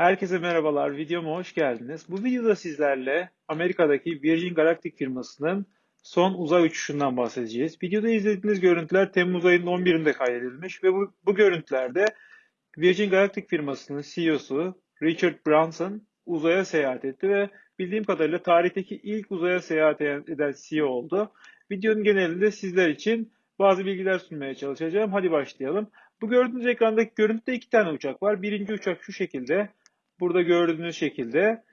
Herkese merhabalar, videoma hoş geldiniz. Bu videoda sizlerle Amerika'daki Virgin Galactic firmasının son uzay uçuşundan bahsedeceğiz. Videoda izlediğiniz görüntüler Temmuz ayının 11'inde kaydedilmiş ve bu, bu görüntülerde Virgin Galactic firmasının CEO'su Richard Branson uzaya seyahat etti ve bildiğim kadarıyla tarihteki ilk uzaya seyahat eden CEO oldu. Videonun genelinde sizler için bazı bilgiler sunmaya çalışacağım. Hadi başlayalım. Bu gördüğünüz ekrandaki görüntüde iki tane uçak var. Birinci uçak şu şekilde. Burada gördüğünüz şekilde.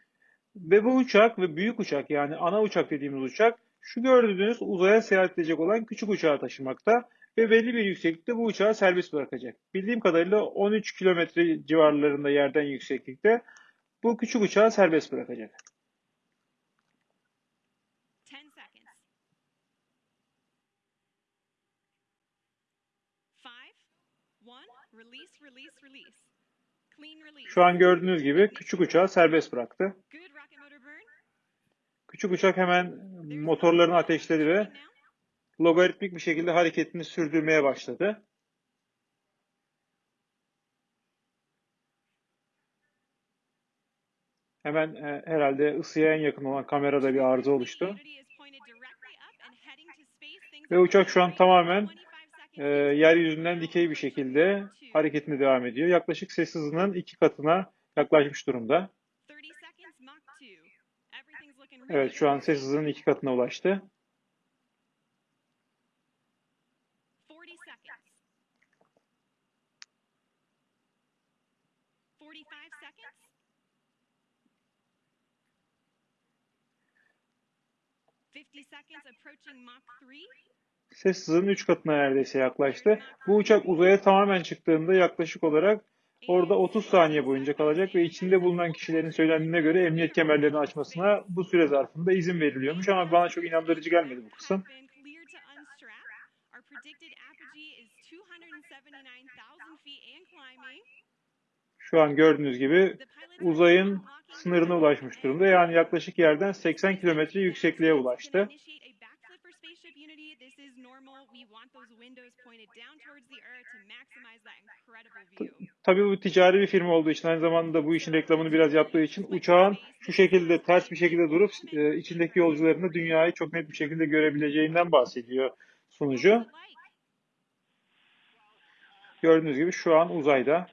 Ve bu uçak ve büyük uçak yani ana uçak dediğimiz uçak şu gördüğünüz uzaya seyahat edecek olan küçük uçağı taşımakta ve belli bir yükseklikte bu uçağı serbest bırakacak. Bildiğim kadarıyla 13 kilometre civarlarında yerden yükseklikte bu küçük uçağı serbest bırakacak. 10 seconds. Five, one, release, release, release. Şu an gördüğünüz gibi küçük uçağı serbest bıraktı. Küçük uçak hemen motorlarını ateşledi ve logaritmik bir şekilde hareketini sürdürmeye başladı. Hemen e, herhalde ısıya en yakın olan kamerada bir arıza oluştu. Ve uçak şu an tamamen 25 e, yeryüzünden dikey bir şekilde hareketine devam ediyor. Yaklaşık ses hızının iki katına yaklaşmış durumda. 30 seconds, Mach 2. Everything's looking really Evet şu an ses hızının iki katına ulaştı. 40 seconds. 45 seconds. Fifty seconds approaching Mach 3. Ses hızının üç katına neredeyse yaklaştı. Bu uçak uzaya tamamen çıktığında yaklaşık olarak orada 30 saniye boyunca kalacak ve içinde bulunan kişilerin söylendiğine göre emniyet kemerlerini açmasına bu süre zarfında izin veriliyormuş ama bana çok inandırıcı gelmedi bu kısım. Been cleared to unstrap. Our predicted apogee is 279,000 feet and climbing. Şu an gördüğünüz gibi uzayın sınırına ulaşmış durumda. Yani yaklaşık yerden 80 kilometre yüksekliğe ulaştı. Tabii bu ticari bir firma olduğu için aynı zamanda bu işin reklamını biraz yaptığı için uçağın şu şekilde ters bir şekilde durup e, içindeki yolcularını dünyayı çok net bir şekilde görebileceğinden bahsediyor sunucu. Gördüğünüz gibi şu an uzayda.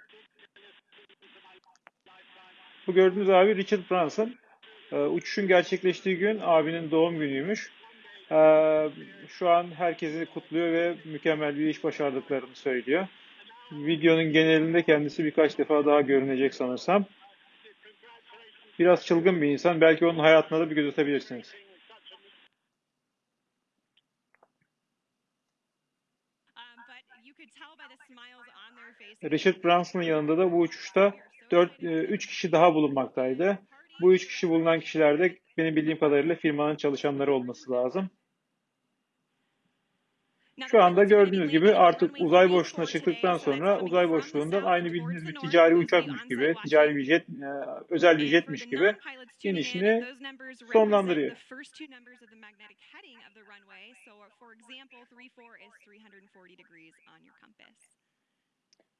Bu gördüğünüz abi Richard Branson. Ee, uçuşun gerçekleştiği gün abinin doğum günüymüş. Ee, şu an herkesi kutluyor ve mükemmel bir iş başardıklarını söylüyor. Videonun genelinde kendisi birkaç defa daha görünecek sanırsam. Biraz çılgın bir insan. Belki onun hayatına da bir göz atabilirsiniz. Um. Richard Branson'ın yanında da bu uçuşta 4 3 kişi daha bulunmaktaydı. Bu 3 kişi bulunan kişilerde benim bildiğim kadarıyla firmanın çalışanları olması lazım. Şu anda gördüğünüz gibi artık uzay boşluğuna çıktıktan sonra uzay boşluğundan aynı bildiğiniz bir ticari uçakmış gibi, ticari bir jet, e, özel bir jetmiş gibi inişini sonlandırıyor.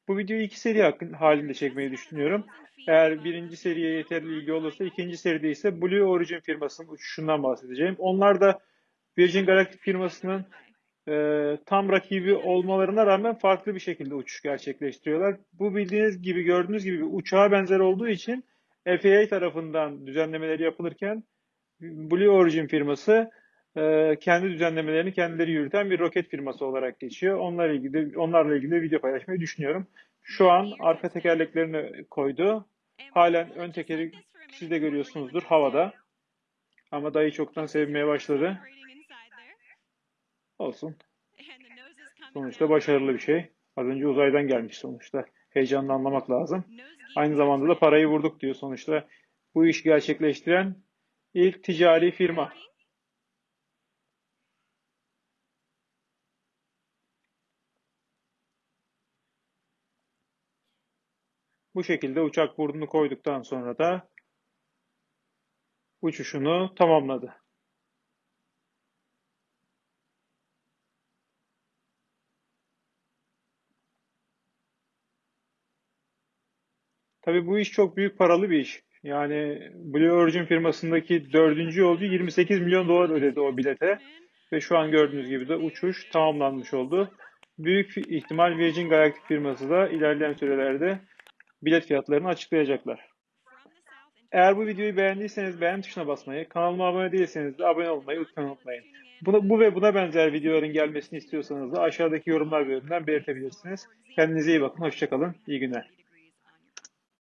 Bu videoyu iki seri hakkın- halinde çekmeyi düşünüyorum. Eğer birinci seriye yeterli ilgi olursa ikinci seride ise Blue Origin firmasının uçuşundan bahsedeceğim. Onlar da Virgin Galactic firmasının e, tam rakibi olmalarına rağmen farklı bir şekilde uçuş gerçekleştiriyorlar. Bu bildiğiniz gibi gördüğünüz gibi bir uçağa benzer olduğu için FAA tarafından düzenlemeleri yapılırken Blue Origin firması e, kendi düzenlemelerini kendileri yürüten bir roket firması olarak geçiyor. Onlarla ilgili onlarla ilgili video paylaşmayı düşünüyorum. Şu an arka tekerleklerini koydu. Halen ön tekeri siz de görüyorsunuzdur havada. Ama dayı çoktan sevmeye başladı. Olsun. Sonuçta başarılı bir şey. Az önce uzaydan gelmiş sonuçta. Heyecanını anlamak lazım. Aynı zamanda da parayı vurduk diyor sonuçta. Bu iş gerçekleştiren ilk ticari firma. Bu şekilde uçak burnunu koyduktan sonra da uçuşunu tamamladı. Tabii bu iş çok büyük paralı bir iş. Yani Blue Origin firmasındaki dördüncü yolcu 28 milyon dolar ödedi o bilete. Ve şu an gördüğünüz gibi de uçuş tamamlanmış oldu. Büyük ihtimal Virgin Galactic firması da ilerleyen sürelerde bilet fiyatlarını açıklayacaklar. Eğer bu videoyu beğendiyseniz beğen tuşuna basmayı, kanalıma abone değilseniz de abone olmayı lütfen unutmayın. Buna, bu ve buna benzer videoların gelmesini istiyorsanız da aşağıdaki yorumlar bölümünden belirtebilirsiniz. Kendinize iyi bakın, hoşçakalın, iyi günler.